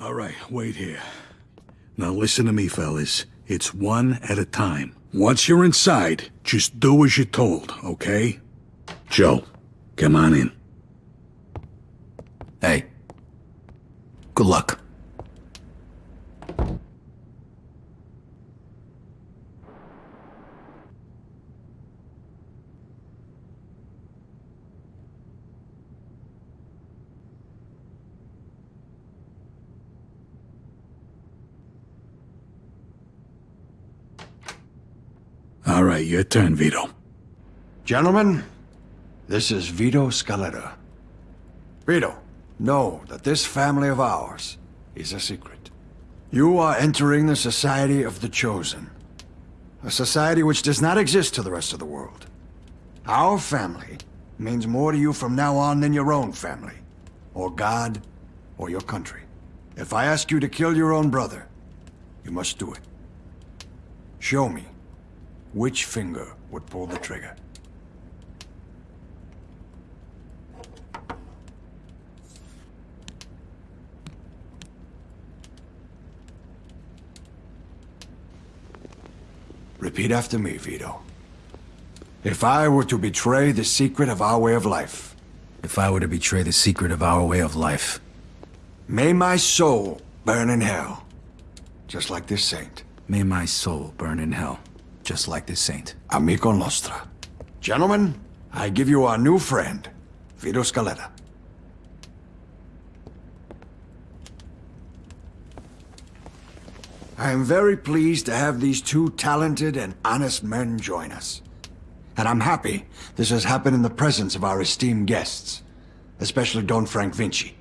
All right, wait here. Now listen to me, fellas. It's one at a time. Once you're inside, just do as you're told, okay? Joe, come on in. Hey. Good luck. All right, your turn, Vito. Gentlemen, this is Vito Scaletta. Vito, know that this family of ours is a secret. You are entering the Society of the Chosen. A society which does not exist to the rest of the world. Our family means more to you from now on than your own family, or God, or your country. If I ask you to kill your own brother, you must do it. Show me which finger would pull the trigger. Repeat after me, Vito. If I were to betray the secret of our way of life, If I were to betray the secret of our way of life, may my soul burn in hell, just like this saint. may my soul burn in hell, just like this saint. Amico Nostra. Gentlemen, I give you our new friend, Vito Scaletta. I am very pleased to have these two talented and honest men join us. And I'm happy this has happened in the presence of our esteemed guests, especially Don Frank Vinci.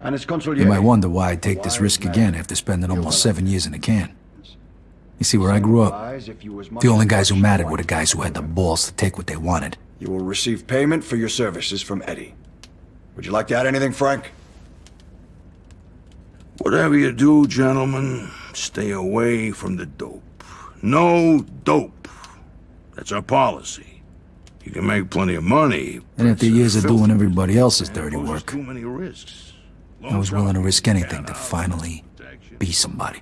And his consigliere. You might wonder why I'd take this risk again after spending almost seven years in a can. You see, where I grew up, the only guys who mattered were the guys who had the balls to take what they wanted. You will receive payment for your services from Eddie. Would you like to add anything, Frank? Whatever you do, gentlemen, stay away from the dope. No dope. That's our policy. You can make plenty of money. And after it's a years of doing everybody else's dirty work, Too many risks. I was willing to risk anything to finally be somebody.